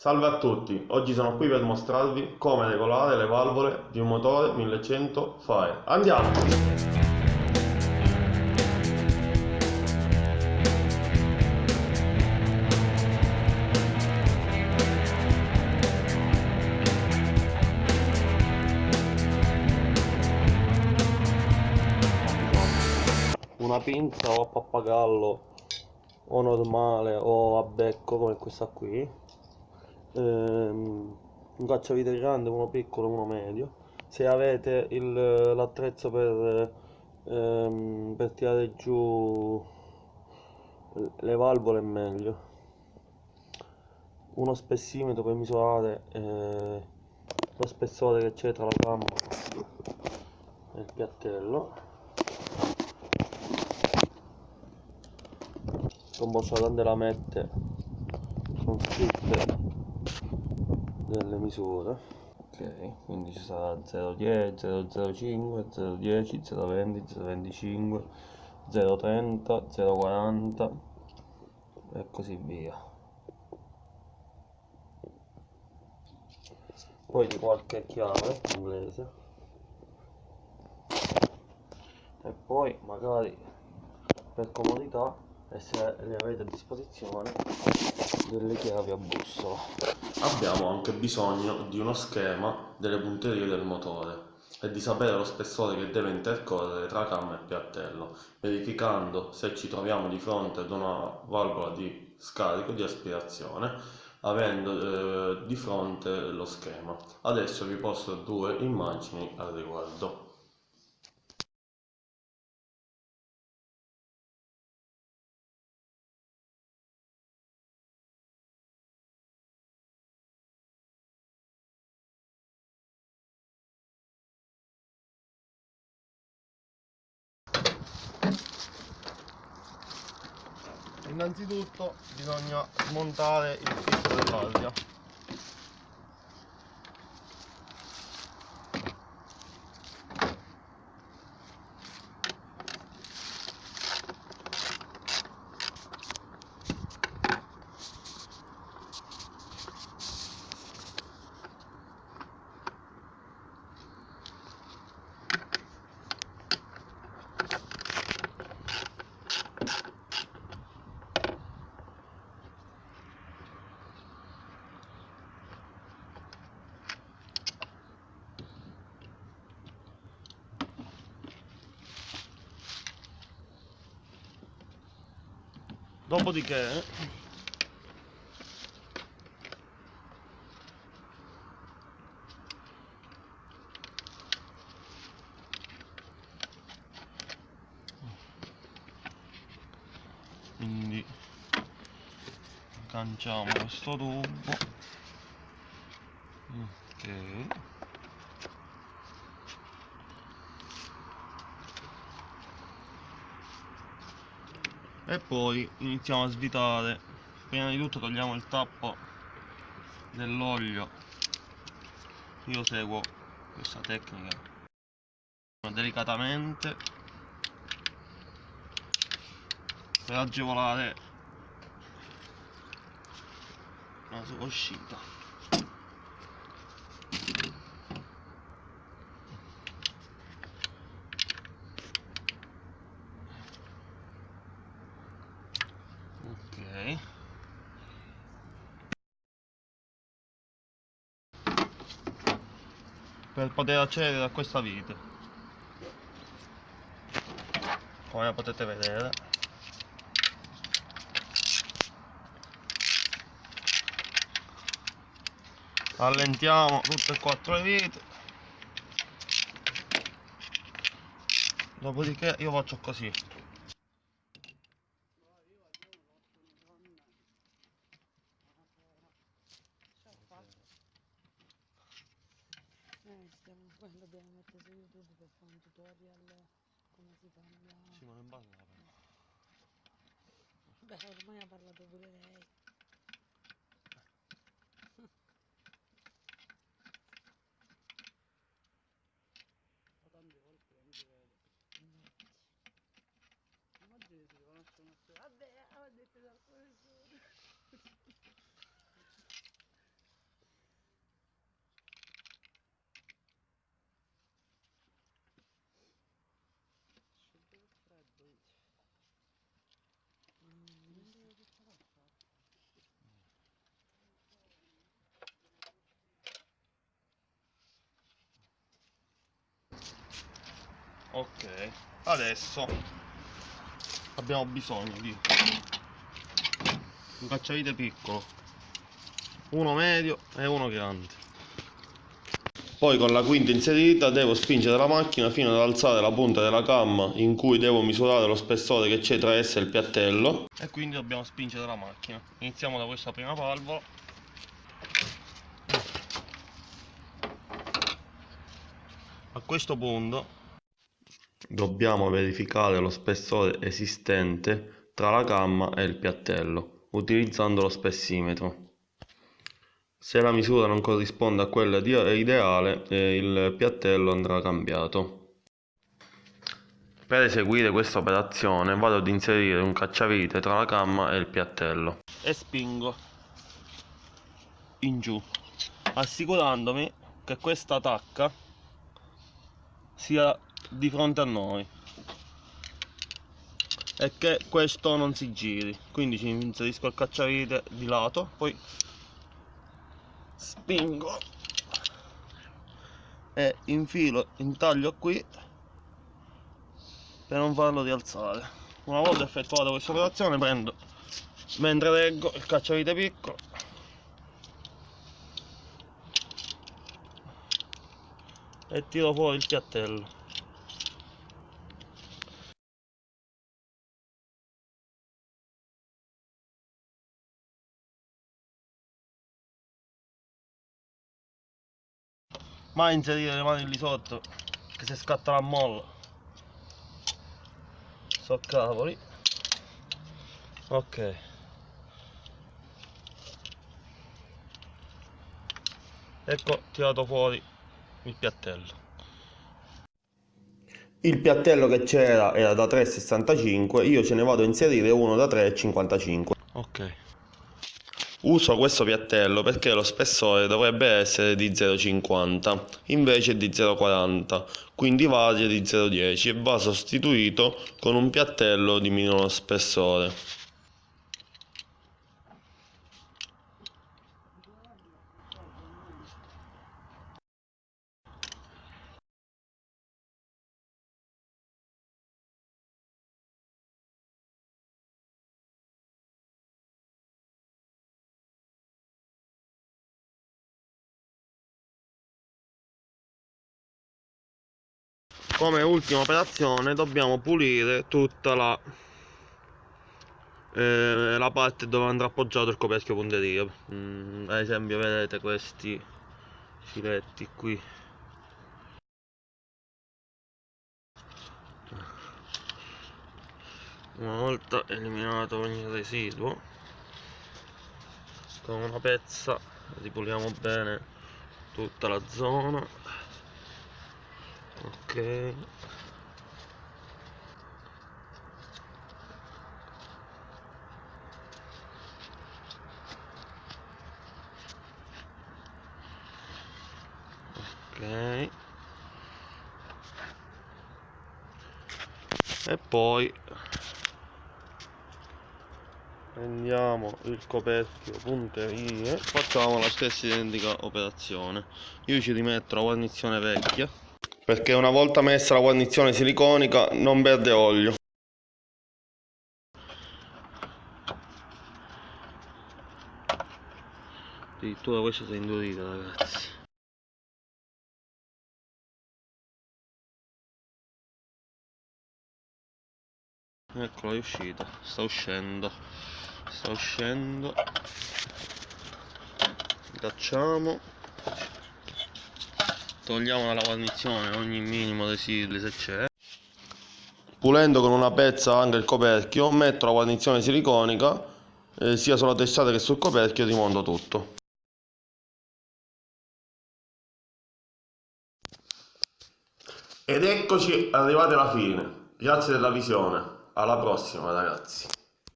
Salve a tutti, oggi sono qui per mostrarvi come regolare le valvole di un motore 1100 Fire. Andiamo! una pinza o a pappagallo o normale o a becco come questa qui ehm, un cacciavite grande, uno piccolo, uno medio. Se avete l'attrezzo per, ehm, per tirare giù le valvole è meglio. Uno spessimetro per misurare eh, lo spessore che c'è tra la gamba e il piattello. Combossata della mette sono scritte delle misure. Ok quindi ci sarà 010 005 010 020 025 030 040 e così via. Poi di qualche chiave inglese. E poi magari per comodità e se le avete a disposizione delle chiavi a bussola abbiamo anche bisogno di uno schema delle punterie del motore e di sapere lo spessore che deve intercorrere tra camma e piattello verificando se ci troviamo di fronte ad una valvola di scarico di aspirazione avendo eh, di fronte lo schema. Adesso vi posto due immagini al riguardo innanzitutto bisogna smontare il filtro dell'aria dopodiché quindi canciamo questo tubo ok e poi iniziamo a svitare. Prima di tutto togliamo il tappo dell'olio. Io seguo questa tecnica delicatamente per agevolare la sua uscita per poter accedere a questa vite. Come potete vedere. Allentiamo tutte e quattro le vite. Dopodiché io faccio così Daha vurma yaparladı. Ok adesso abbiamo bisogno di un cacciavite piccolo. Uno medio e uno grande. Poi con la quinta inserita devo spingere la macchina fino ad alzare la punta della camma in cui devo misurare lo spessore che c'è tra essa e il piattello. E quindi dobbiamo spingere la macchina. Iniziamo da questa prima valvola. A questo punto dobbiamo verificare lo spessore esistente tra la camma e il piattello utilizzando lo spessimetro. Se la misura non corrisponde a quella ideale eh, il piattello andrà cambiato. Per eseguire questa operazione vado ad inserire un cacciavite tra la camma e il piattello. E spingo in giù assicurandomi che questa tacca sia di fronte a noi. E che questo non si giri. Quindi ci inserisco il cacciavite di lato poi spingo e infilo intaglio qui per non farlo rialzare. Una volta effettuata questa operazione prendo mentre reggo il cacciavite piccolo e tiro fuori il piattello mai inserire le mani lì sotto che se scatta la molla. So cavoli. Ok. Ecco tirato fuori il piattello. Il piattello che c'era era da 3,65 io ce ne vado a inserire uno da 3,55 ok Uso questo piattello perché lo spessore dovrebbe essere di 0,50 invece di 0,40 quindi varia di 0,10 e va sostituito con un piattello di minore spessore come ultima operazione dobbiamo pulire tutta la eh, la parte dove andrà appoggiato il coperchio punteria. Mm, ad esempio vedete questi filetti qui. Una volta eliminato ogni residuo con una pezza ripuliamo bene tutta la zona ok. Ok. E poi prendiamo il coperchio punterie. Facciamo la stessa identica operazione. Io ci rimetto la guarnizione vecchia perché una volta messa la guarnizione siliconica non perde olio. Addirittura questa si è indurita ragazzi. Eccola è uscita. Sta uscendo. Sta uscendo. Cacciamo togliamo dalla guarnizione ogni minimo residuo se c'è. Pulendo con una pezza anche il coperchio metto la guarnizione siliconica eh, sia sulla testata che sul coperchio e rimonto tutto. Ed eccoci arrivati alla fine. Grazie della visione. Alla prossima ragazzi